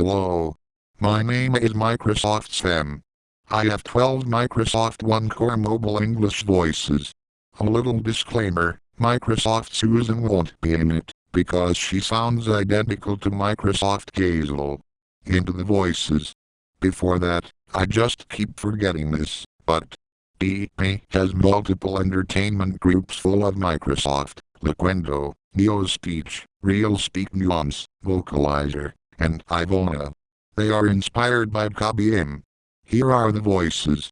Hello. My name is Microsoft Sam. I have 12 Microsoft One Core Mobile English voices. A little disclaimer, Microsoft Susan won't be in it, because she sounds identical to Microsoft Hazel. Into the voices. Before that, I just keep forgetting this, but DP has multiple entertainment groups full of Microsoft, Loquendo, NeoSpeech, RealSpeak Nuance, Vocalizer, and Ivona. They are inspired by KBM. Here are the voices.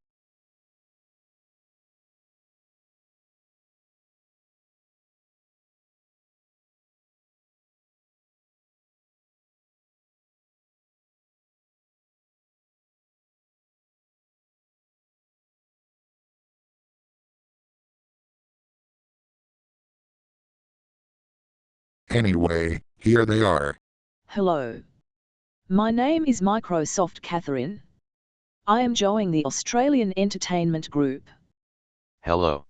Anyway, here they are. Hello. My name is Microsoft Catherine. I am joining the Australian Entertainment Group. Hello.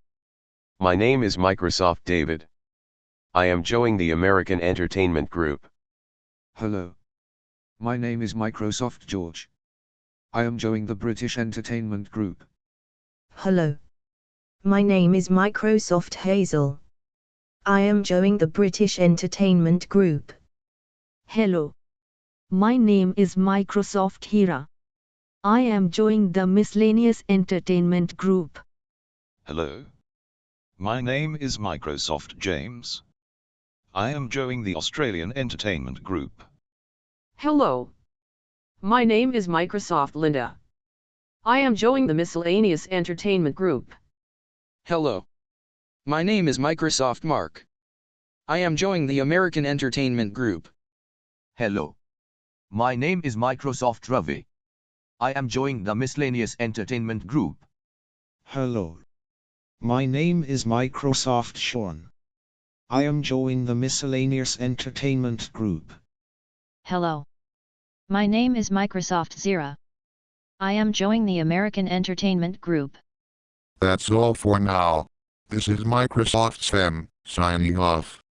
My name is Microsoft David. I am joining the American Entertainment Group. Hello. My name is Microsoft George. I am joining the British Entertainment Group. Hello. My name is Microsoft Hazel. I am joining the British Entertainment Group. Hello. My name is Microsoft Heera. I am joining the Miscellaneous Entertainment Group. Hello. My name is Microsoft James. I am joining the Australian Entertainment Group. Hello. My name is Microsoft Linda. I am joining the Miscellaneous Entertainment Group. Hello. My name is Microsoft Mark. I am joining the American Entertainment Group. Hello. My name is Microsoft Ravi. I am joining the Miscellaneous Entertainment Group. Hello. My name is Microsoft Sean. I am joining the Miscellaneous Entertainment Group. Hello. My name is Microsoft Zira. I am joining the American Entertainment Group. That's all for now. This is Microsoft Sam, signing off.